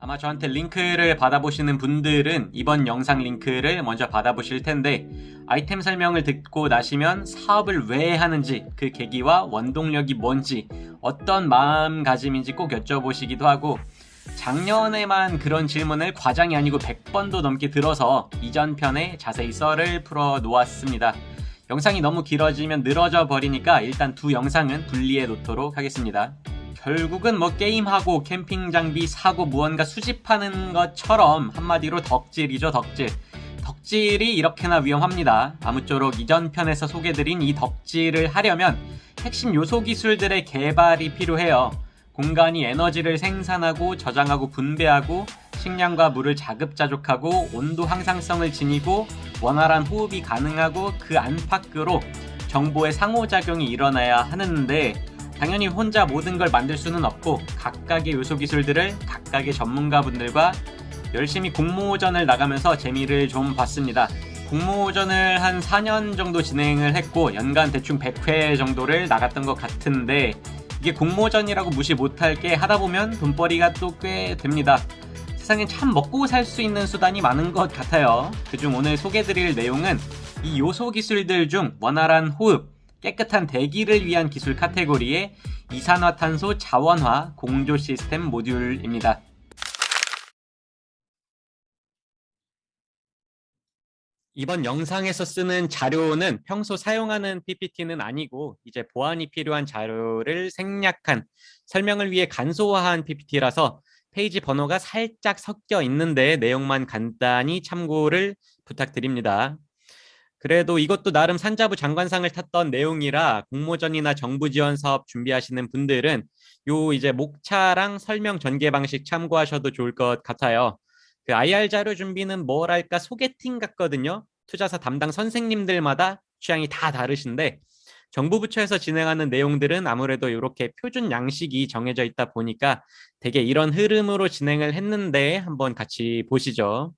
아마 저한테 링크를 받아보시는 분들은 이번 영상 링크를 먼저 받아보실 텐데 아이템 설명을 듣고 나시면 사업을 왜 하는지 그 계기와 원동력이 뭔지 어떤 마음가짐인지 꼭 여쭤보시기도 하고 작년에만 그런 질문을 과장이 아니고 100번도 넘게 들어서 이전 편에 자세히 썰을 풀어 놓았습니다. 영상이 너무 길어지면 늘어져 버리니까 일단 두 영상은 분리해 놓도록 하겠습니다. 결국은 뭐 게임하고 캠핑 장비 사고 무언가 수집하는 것처럼 한마디로 덕질이죠 덕질. 덕질이 이렇게나 위험합니다. 아무쪼록 이전 편에서 소개드린 이 덕질을 하려면 핵심 요소 기술들의 개발이 필요해요. 공간이 에너지를 생산하고 저장하고 분배하고 식량과 물을 자급자족하고 온도 항상성을 지니고 원활한 호흡이 가능하고 그 안팎으로 정보의 상호작용이 일어나야 하는데 당연히 혼자 모든 걸 만들 수는 없고 각각의 요소 기술들을 각각의 전문가분들과 열심히 공모전을 나가면서 재미를 좀 봤습니다. 공모전을 한 4년 정도 진행을 했고 연간 대충 100회 정도를 나갔던 것 같은데 이게 공모전이라고 무시 못할 게 하다 보면 돈벌이가 또 꽤 됩니다. 세상에 참 먹고 살 수 있는 수단이 많은 것 같아요. 그중 오늘 소개드릴 내용은 이 요소 기술들 중 원활한 호흡, 깨끗한 대기를 위한 기술 카테고리의 이산화탄소 자원화 공조 시스템 모듈입니다. 이번 영상에서 쓰는 자료는 평소 사용하는 PPT는 아니고 이제 보안이 필요한 자료를 생략한 설명을 위해 간소화한 PPT라서 페이지 번호가 살짝 섞여 있는데 내용만 간단히 참고를 부탁드립니다. 그래도 이것도 나름 산자부 장관상을 탔던 내용이라 공모전이나 정부 지원 사업 준비하시는 분들은 요 이제 목차랑 설명 전개 방식 참고하셔도 좋을 것 같아요. 그 IR 자료 준비는 뭐랄까 소개팅 같거든요. 투자사 담당 선생님들마다 취향이 다 다르신데 정부 부처에서 진행하는 내용들은 아무래도 이렇게 표준 양식이 정해져 있다 보니까 되게 이런 흐름으로 진행을 했는데 한번 같이 보시죠.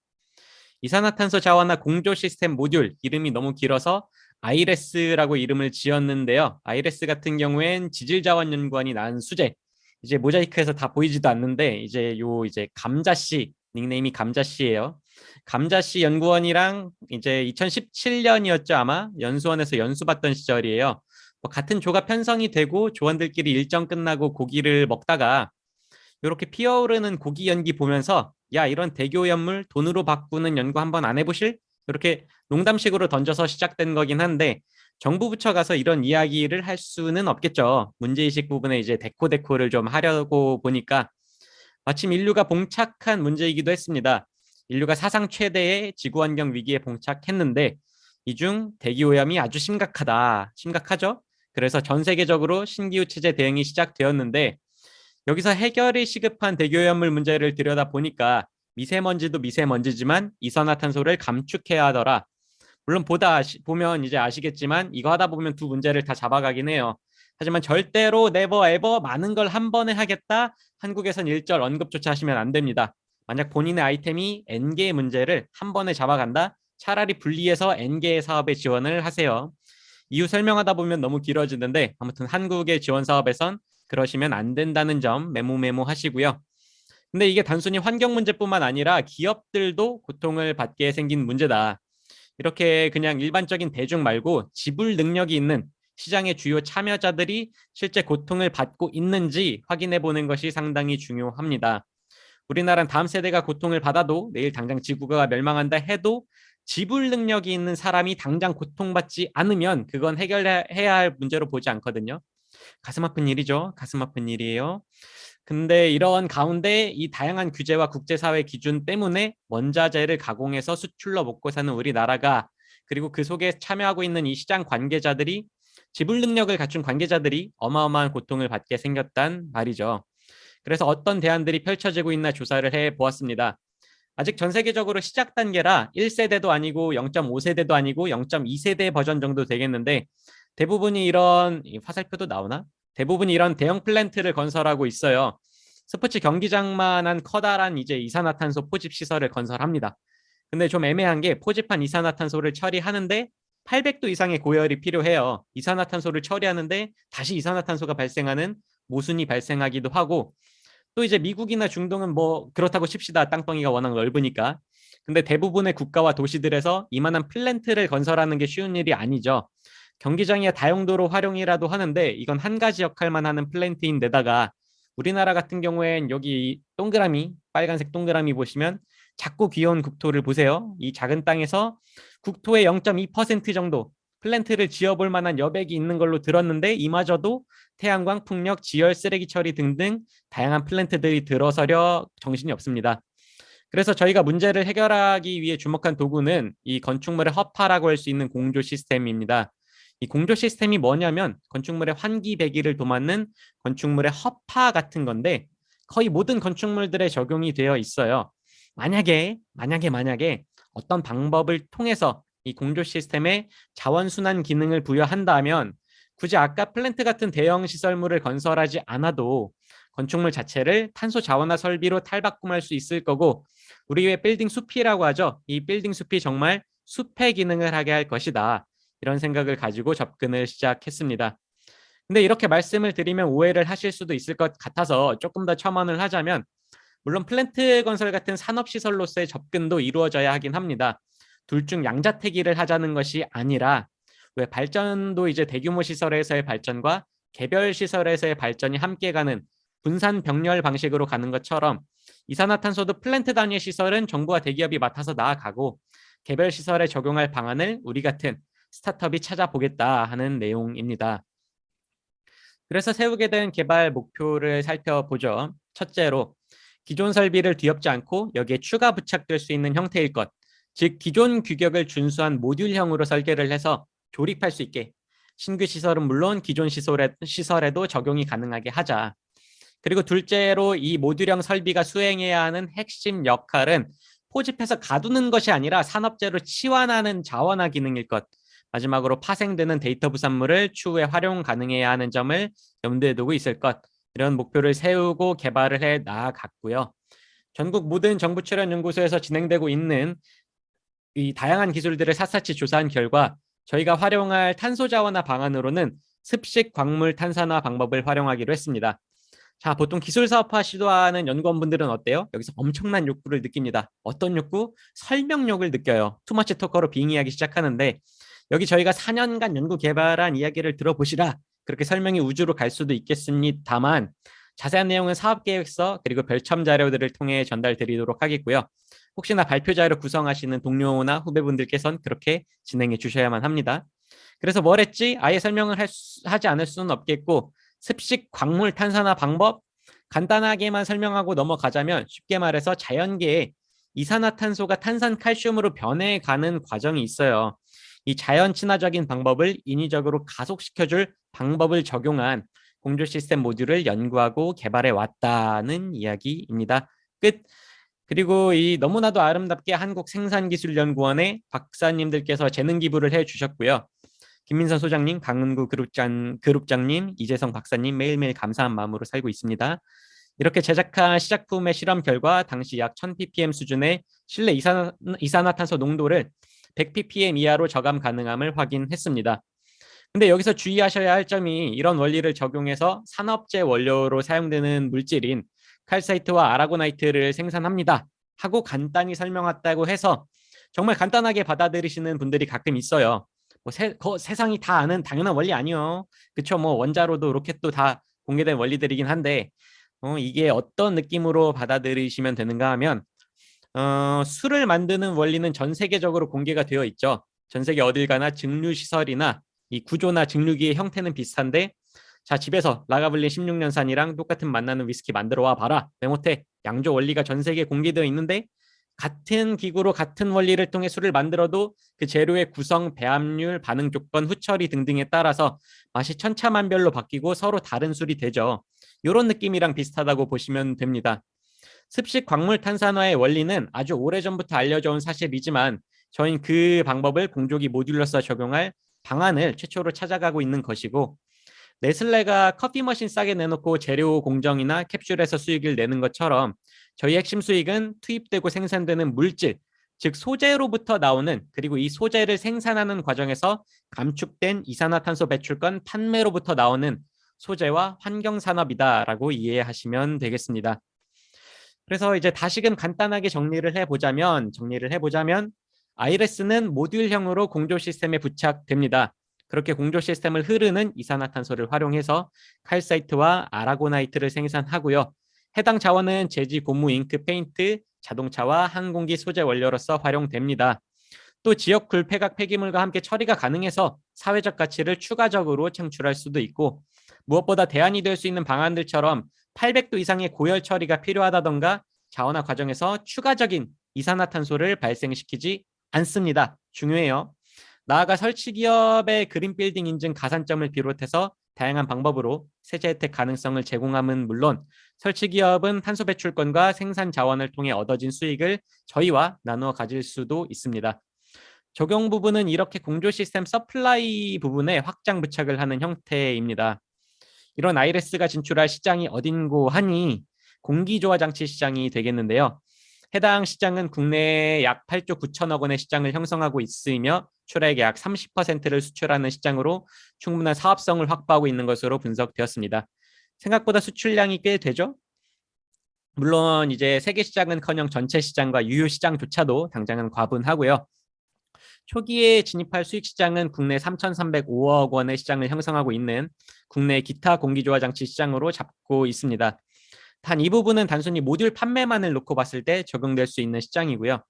이산화탄소 자원화 공조 시스템 모듈 이름이 너무 길어서 아이레스라고 이름을 지었는데요. 아이레스 같은 경우엔 지질자원연구원이 난 수제 이제 모자이크에서 다 보이지도 않는데 이제 요 이제 감자씨 닉네임이 감자씨예요. 감자씨 연구원이랑 이제 2017년이었죠 아마 연수원에서 연수 받던 시절이에요. 뭐 같은 조가 편성이 되고 조원들끼리 일정 끝나고 고기를 먹다가 이렇게 피어오르는 고기 연기 보면서 야 이런 대교 연물 돈으로 바꾸는 연구 한번 안 해보실? 이렇게 농담식으로 던져서 시작된 거긴 한데 정부 부처 가서 이런 이야기를 할 수는 없겠죠. 문제의식 부분에 이제 데코데코를 좀 하려고 보니까 마침 인류가 봉착한 문제이기도 했습니다. 인류가 사상 최대의 지구환경 위기에 봉착했는데 이 중 대기오염이 아주 심각하다. 심각하죠? 그래서 전 세계적으로 신기후 체제 대응이 시작되었는데 여기서 해결이 시급한 대기오염물 문제를 들여다보니까 미세먼지도 미세먼지지만 이산화탄소를 감축해야 하더라. 물론 보다 아시, 보면 이제 아시겠지만 이거 하다 보면 두 문제를 다 잡아가긴 해요. 하지만 절대로 네버 에버 많은 걸 한 번에 하겠다. 한국에선 일절 언급조차 하시면 안 됩니다. 만약 본인의 아이템이 N개의 문제를 한 번에 잡아간다. 차라리 분리해서 N개의 사업에 지원을 하세요. 이유 설명하다 보면 너무 길어지는데 아무튼 한국의 지원 사업에선 그러시면 안 된다는 점 메모 메모 하시고요. 근데 이게 단순히 환경 문제뿐만 아니라 기업들도 고통을 받게 생긴 문제다. 이렇게 그냥 일반적인 대중 말고 지불 능력이 있는 시장의 주요 참여자들이 실제 고통을 받고 있는지 확인해 보는 것이 상당히 중요합니다. 우리나라는 다음 세대가 고통을 받아도 내일 당장 지구가 멸망한다 해도 지불 능력이 있는 사람이 당장 고통받지 않으면 그건 해결해야 할 문제로 보지 않거든요. 가슴 아픈 일이죠. 가슴 아픈 일이에요. 근데 이런 가운데 이 다양한 규제와 국제사회 기준 때문에 원자재를 가공해서 수출로 먹고 사는 우리나라가 그리고 그 속에 참여하고 있는 이 시장 관계자들이 지불 능력을 갖춘 관계자들이 어마어마한 고통을 받게 생겼단 말이죠. 그래서 어떤 대안들이 펼쳐지고 있나 조사를 해 보았습니다. 아직 전 세계적으로 시작 단계라 1세대도 아니고 0.5세대도 아니고 0.2세대 버전 정도 되겠는데 대부분이 이런 화살표도 나오나? 대부분이 이런 대형 플랜트를 건설하고 있어요. 스포츠 경기장만한 커다란 이제 이산화탄소 포집 시설을 건설합니다. 근데 좀 애매한 게 포집한 이산화탄소를 처리하는데 800도 이상의 고열이 필요해요. 이산화탄소를 처리하는데 다시 이산화탄소가 발생하는 모순이 발생하기도 하고 또 이제 미국이나 중동은 뭐 그렇다고 칩시다. 땅덩이가 워낙 넓으니까. 근데 대부분의 국가와 도시들에서 이만한 플랜트를 건설하는 게 쉬운 일이 아니죠. 경기장의 다용도로 활용이라도 하는데 이건 한 가지 역할만 하는 플랜트인데다가 우리나라 같은 경우엔 여기 동그라미 빨간색 동그라미 보시면 작고 귀여운 국토를 보세요. 이 작은 땅에서 국토의 0.2% 정도 플랜트를 지어볼 만한 여백이 있는 걸로 들었는데 이마저도 태양광, 풍력, 지열, 쓰레기 처리 등등 다양한 플랜트들이 들어서려 정신이 없습니다. 그래서 저희가 문제를 해결하기 위해 주목한 도구는 이 건축물의 허파라고 할 수 있는 공조 시스템입니다. 이 공조 시스템이 뭐냐면 건축물의 환기 배기를 도맡는 건축물의 허파 같은 건데 거의 모든 건축물들에 적용이 되어 있어요. 만약에 만약에 만약에 어떤 방법을 통해서 이 공조 시스템에 자원순환 기능을 부여한다면 굳이 아까 플랜트 같은 대형 시설물을 건설하지 않아도 건축물 자체를 탄소 자원화 설비로 탈바꿈할 수 있을 거고 우리 왜 빌딩 숲이라고 하죠. 이 빌딩 숲이 정말 숲의 기능을 하게 할 것이다. 이런 생각을 가지고 접근을 시작했습니다. 근데 이렇게 말씀을 드리면 오해를 하실 수도 있을 것 같아서 조금 더 첨언을 하자면 물론 플랜트 건설 같은 산업시설로서의 접근도 이루어져야 하긴 합니다. 둘 중 양자택일을 하자는 것이 아니라 왜 발전도 이제 대규모 시설에서의 발전과 개별 시설에서의 발전이 함께 가는 분산 병렬 방식으로 가는 것처럼 이산화탄소도 플랜트 단위의 시설은 정부와 대기업이 맡아서 나아가고 개별 시설에 적용할 방안을 우리 같은 스타트업이 찾아보겠다 하는 내용입니다. 그래서 세우게 된 개발 목표를 살펴보죠. 첫째로 기존 설비를 뒤엎지 않고 여기에 추가 부착될 수 있는 형태일 것. 즉 기존 규격을 준수한 모듈형으로 설계를 해서 조립할 수 있게 신규 시설은 물론 기존 시설에, 시설에도 적용이 가능하게 하자. 그리고 둘째로 이 모듈형 설비가 수행해야 하는 핵심 역할은 포집해서 가두는 것이 아니라 산업재로 치환하는 자원화 기능일 것. 마지막으로 파생되는 데이터 부산물을 추후에 활용 가능해야 하는 점을 염두에 두고 있을 것. 이런 목표를 세우고 개발을 해 나아갔고요. 전국 모든 정부 출연 연구소에서 진행되고 있는 이 다양한 기술들을 샅샅이 조사한 결과 저희가 활용할 탄소 자원화 방안으로는 습식 광물 탄산화 방법을 활용하기로 했습니다. 자, 보통 기술 사업화 시도하는 연구원분들은 어때요? 여기서 엄청난 욕구를 느낍니다. 어떤 욕구? 설명욕을 느껴요. 투머치 토커로 빙의하기 시작하는데 여기 저희가 4년간 연구 개발한 이야기를 들어보시라 그렇게 설명이 우주로 갈 수도 있겠습니다만 자세한 내용은 사업계획서 그리고 별첨 자료들을 통해 전달 드리도록 하겠고요. 혹시나 발표 자료 구성하시는 동료나 후배분들께선 그렇게 진행해 주셔야만 합니다. 그래서 뭘 했지? 아예 설명을 수, 하지 않을 수는 없겠고 습식 광물 탄산화 방법 간단하게만 설명하고 넘어가자면 쉽게 말해서 자연계에 이산화탄소가 탄산 칼슘으로 변해가는 과정이 있어요. 이 자연 친화적인 방법을 인위적으로 가속시켜줄 방법을 적용한 공조 시스템 모듈을 연구하고 개발해 왔다는 이야기입니다. 끝. 그리고 이 너무나도 아름답게 한국생산기술연구원의 박사님들께서 재능 기부를 해 주셨고요. 김민선 소장님, 강은구 그룹장, 그룹장님, 이재성 박사님 매일매일 감사한 마음으로 살고 있습니다. 이렇게 제작한 시작품의 실험 결과 당시 약 1000ppm 수준의 실내 이산화, 이산화탄소 농도를 100ppm 이하로 저감 가능함을 확인했습니다. 근데 여기서 주의하셔야 할 점이 이런 원리를 적용해서 산업재 원료로 사용되는 물질인 칼사이트와 아라고나이트를 생산합니다. 하고 간단히 설명했다고 해서 정말 간단하게 받아들이시는 분들이 가끔 있어요. 뭐 세, 거, 세상이 다 아는 당연한 원리 아니요. 그쵸? 뭐 원자로도 로켓도 다 공개된 원리들이긴 한데 어, 이게 어떤 느낌으로 받아들이시면 되는가 하면 어, 술을 만드는 원리는 전 세계적으로 공개가 되어 있죠. 전 세계 어딜 가나 증류 시설이나 이 구조나 증류기의 형태는 비슷한데 자 집에서 라가블린 16년산이랑 똑같은 맛나는 위스키 만들어 와 봐라. 메모테 양조 원리가 전 세계에 공개되어 있는데 같은 기구로 같은 원리를 통해 술을 만들어도 그 재료의 구성, 배합률, 반응 조건, 후처리 등등에 따라서 맛이 천차만별로 바뀌고 서로 다른 술이 되죠. 이런 느낌이랑 비슷하다고 보시면 됩니다. 습식 광물 탄산화의 원리는 아주 오래전부터 알려져 온 사실이지만 저희는 그 방법을 공조기 모듈러서 적용할 방안을 최초로 찾아가고 있는 것이고 네슬레가 커피 머신 싸게 내놓고 재료 공정이나 캡슐에서 수익을 내는 것처럼 저희 핵심 수익은 투입되고 생산되는 물질, 즉 소재로부터 나오는 그리고 이 소재를 생산하는 과정에서 감축된 이산화탄소 배출권 판매로부터 나오는 소재와 환경산업이다라고 이해하시면 되겠습니다. 그래서 이제 다시금 간단하게 정리를 해보자면 정리를 해보자면 아이레스는 모듈형으로 공조 시스템에 부착됩니다. 그렇게 공조 시스템을 흐르는 이산화탄소를 활용해서 칼사이트와 aragonite를 생산하고요. 해당 자원은 제지, 고무, 잉크, 페인트, 자동차와 항공기 소재 원료로서 활용됩니다. 또 지역 굴폐각 폐기물과 함께 처리가 가능해서 사회적 가치를 추가적으로 창출할 수도 있고 무엇보다 대안이 될 수 있는 방안들처럼 800도 이상의 고열 처리가 필요하다던가 자원화 과정에서 추가적인 이산화탄소를 발생시키지 않습니다. 중요해요. 나아가 설치 기업의 그린 빌딩 인증 가산점을 비롯해서 다양한 방법으로 세제 혜택 가능성을 제공함은 물론 설치 기업은 탄소 배출권과 생산 자원을 통해 얻어진 수익을 저희와 나누어 가질 수도 있습니다. 적용 부분은 이렇게 공조 시스템 supply 부분에 확장 부착을 하는 형태입니다. 이런 아이레스가 진출할 시장이 어딘고 하니 공기조화 장치 시장이 되겠는데요. 해당 시장은 국내에 약 8조 9천억 원의 시장을 형성하고 있으며 출하액의 약 30%를 수출하는 시장으로 충분한 사업성을 확보하고 있는 것으로 분석되었습니다. 생각보다 수출량이 꽤 되죠? 물론 이제 세계 시장은커녕 전체 시장과 유효 시장조차도 당장은 과분하고요. 초기에 진입할 수익 시장은 국내 3,305억 원의 시장을 형성하고 있는 국내 기타 공기조화 장치 시장으로 잡고 있습니다. 단 이 부분은 단순히 모듈 판매만을 놓고 봤을 때 적용될 수 있는 시장이고요.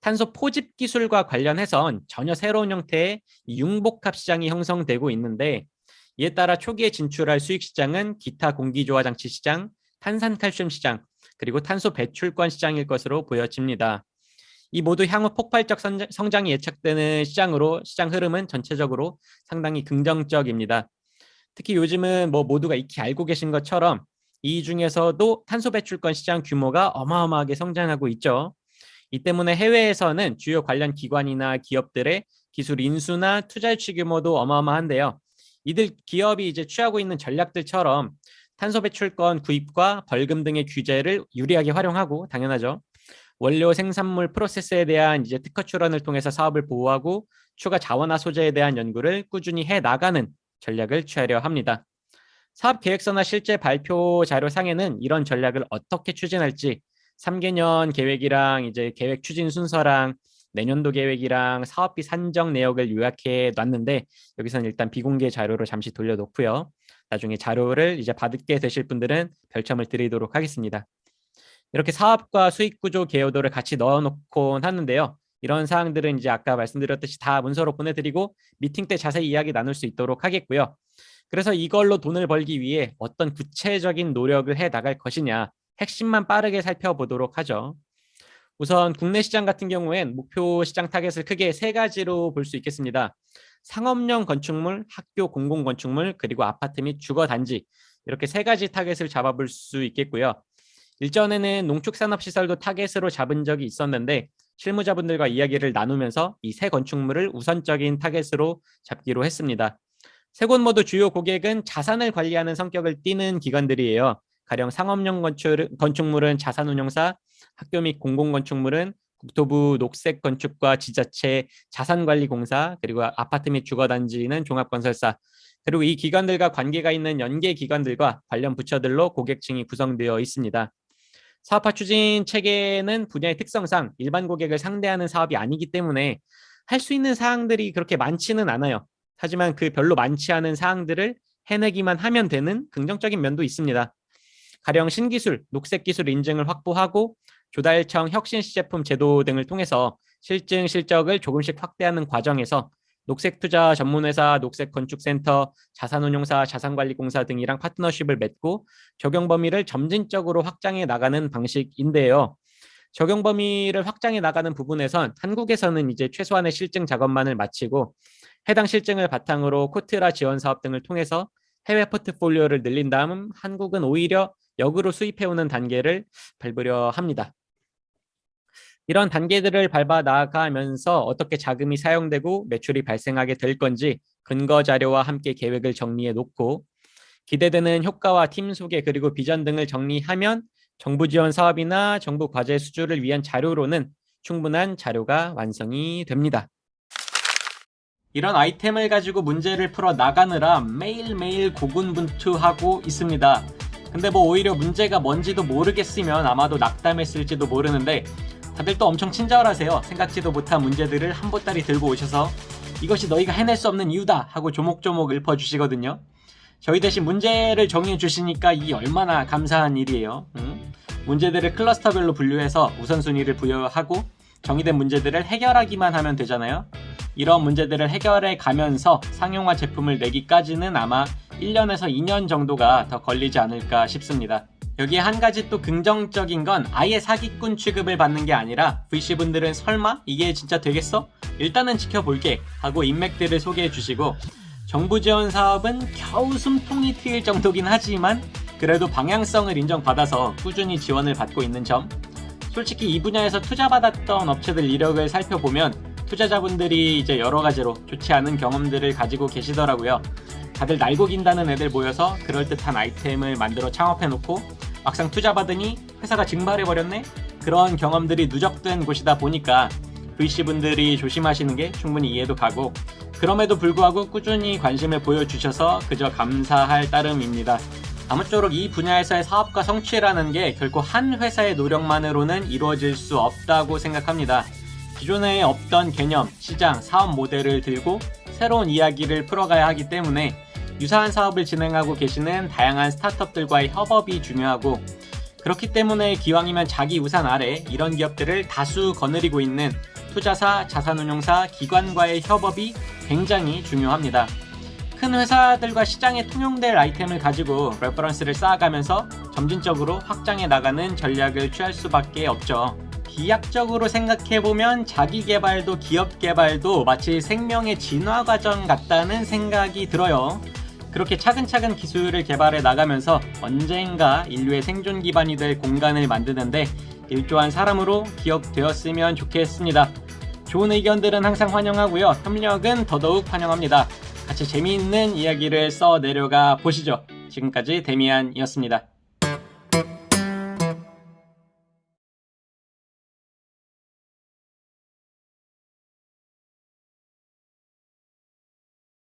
탄소 포집 기술과 관련해선 전혀 새로운 형태의 융복합 시장이 형성되고 있는데 이에 따라 초기에 진출할 수익 시장은 기타 공기조화 장치 시장, 탄산칼슘 시장, 그리고 탄소 배출권 시장일 것으로 보여집니다. 이 모두 향후 폭발적 성장이 예측되는 시장으로 시장 흐름은 전체적으로 상당히 긍정적입니다. 특히 요즘은 뭐 모두가 익히 알고 계신 것처럼 이 중에서도 탄소 배출권 시장 규모가 어마어마하게 성장하고 있죠. 이 때문에 해외에서는 주요 관련 기관이나 기업들의 기술 인수나 투자 유치 규모도 어마어마한데요. 이들 기업이 이제 취하고 있는 전략들처럼 탄소 배출권 구입과 벌금 등의 규제를 유리하게 활용하고 당연하죠. 원료 생산물 프로세스에 대한 이제 특허 출원을 통해서 사업을 보호하고 추가 자원화 소재에 대한 연구를 꾸준히 해 나가는 전략을 취하려 합니다. 사업 계획서나 실제 발표 자료 상에는 이런 전략을 어떻게 추진할지 3개년 계획이랑 이제 계획 추진 순서랑 내년도 계획이랑 사업비 산정 내역을 요약해 놨는데 여기서는 일단 비공개 자료로 잠시 돌려놓고요. 나중에 자료를 이제 받게 되실 분들은 별첨을 드리도록 하겠습니다. 이렇게 사업과 수익 구조 개요도를 같이 넣어놓곤 하는데요. 이런 사항들은 이제 아까 말씀드렸듯이 다 문서로 보내드리고 미팅 때 자세히 이야기 나눌 수 있도록 하겠고요. 그래서 이걸로 돈을 벌기 위해 어떤 구체적인 노력을 해 나갈 것이냐 핵심만 빠르게 살펴보도록 하죠. 우선 국내 시장 같은 경우엔 목표 시장 타겟을 크게 세 가지로 볼 수 있겠습니다. 상업용 건축물, 학교 공공 건축물, 그리고 아파트 및 주거 단지 이렇게 세 가지 타겟을 잡아볼 수 있겠고요. 일전에는 농축산업시설도 타겟으로 잡은 적이 있었는데 실무자분들과 이야기를 나누면서 이 세 건축물을 우선적인 타겟으로 잡기로 했습니다. 세 곳 모두 주요 고객은 자산을 관리하는 성격을 띠는 기관들이에요. 가령 상업용 건축, 건축물은 자산운용사, 학교 및 공공건축물은 국토부 녹색건축과 지자체 자산관리공사 그리고 아파트 및 주거단지는 종합건설사 그리고 이 기관들과 관계가 있는 연계 기관들과 관련 부처들로 고객층이 구성되어 있습니다. 사업화 추진 체계는 분야의 특성상 일반 고객을 상대하는 사업이 아니기 때문에 할 수 있는 사항들이 그렇게 많지는 않아요. 하지만 그 별로 많지 않은 사항들을 해내기만 하면 되는 긍정적인 면도 있습니다. 가령 신기술, 녹색기술 인증을 확보하고 조달청 혁신 시제품 제도 등을 통해서 실증 실적을 조금씩 확대하는 과정에서 녹색투자 전문회사, 녹색건축센터, 자산운용사, 자산관리공사 등이랑 파트너십을 맺고 적용 범위를 점진적으로 확장해 나가는 방식인데요. 적용 범위를 확장해 나가는 부분에선 한국에서는 이제 최소한의 실증 작업만을 마치고 해당 실증을 바탕으로 코트라 지원 사업 등을 통해서 해외 포트폴리오를 늘린 다음 한국은 오히려 역으로 수입해오는 단계를 밟으려 합니다. 이런 단계들을 밟아 나가면서 어떻게 자금이 사용되고 매출이 발생하게 될 건지 근거 자료와 함께 계획을 정리해 놓고 기대되는 효과와 팀 소개 그리고 비전 등을 정리하면 정부 지원 사업이나 정부 과제 수주를 위한 자료로는 충분한 자료가 완성이 됩니다. 이런 아이템을 가지고 문제를 풀어 나가느라 매일매일 고군분투하고 있습니다. 근데 뭐 오히려 문제가 뭔지도 모르겠으면 아마도 낙담했을지도 모르는데 다들 또 엄청 친절하세요. 생각지도 못한 문제들을 한 보따리 들고 오셔서 이것이 너희가 해낼 수 없는 이유다 하고 조목조목 읊어주시거든요. 저희 대신 문제를 정해 주시니까 이 얼마나 감사한 일이에요. 응? 문제들을 클러스터별로 분류해서 우선순위를 부여하고 정의된 문제들을 해결하기만 하면 되잖아요. 이런 문제들을 해결해 가면서 상용화 제품을 내기까지는 아마 1년에서 2년 정도가 더 걸리지 않을까 싶습니다. 여기에 한 가지 또 긍정적인 건 아예 사기꾼 취급을 받는 게 아니라 VC분들은 설마 이게 진짜 되겠어? 일단은 지켜볼게 하고 인맥들을 소개해 주시고 정부 지원 사업은 겨우 숨통이 트일 정도긴 하지만 그래도 방향성을 인정받아서 꾸준히 지원을 받고 있는 점 솔직히 이 분야에서 투자받았던 업체들 이력을 살펴보면 투자자분들이 이제 여러 가지로 좋지 않은 경험들을 가지고 계시더라고요. 다들 날고 긴다는 애들 모여서 그럴듯한 아이템을 만들어 창업해놓고 막상 투자받으니 회사가 증발해버렸네? 그런 경험들이 누적된 곳이다 보니까 VC분들이 조심하시는 게 충분히 이해도 가고 그럼에도 불구하고 꾸준히 관심을 보여주셔서 그저 감사할 따름입니다. 아무쪼록 이 분야에서의 사업과 성취라는 게 결코 한 회사의 노력만으로는 이루어질 수 없다고 생각합니다. 기존에 없던 개념, 시장, 사업 모델을 들고 새로운 이야기를 풀어가야 하기 때문에 유사한 사업을 진행하고 계시는 다양한 스타트업들과의 협업이 중요하고 그렇기 때문에 기왕이면 자기 우산 아래 이런 기업들을 다수 거느리고 있는 투자사, 자산운용사, 기관과의 협업이 굉장히 중요합니다. 큰 회사들과 시장에 통용될 아이템을 가지고 reference를 쌓아가면서 점진적으로 확장해 나가는 전략을 취할 수밖에 없죠. 비약적으로 생각해보면 자기 개발도 기업 개발도 마치 생명의 진화 과정 같다는 생각이 들어요. 그렇게 차근차근 기술을 개발해 나가면서 언젠가 인류의 생존 기반이 될 공간을 만드는데 일조한 사람으로 기억되었으면 좋겠습니다. 좋은 의견들은 항상 환영하고요. 협력은 더더욱 환영합니다. 같이 재미있는 이야기를 써 내려가 보시죠. 지금까지 데미안이었습니다.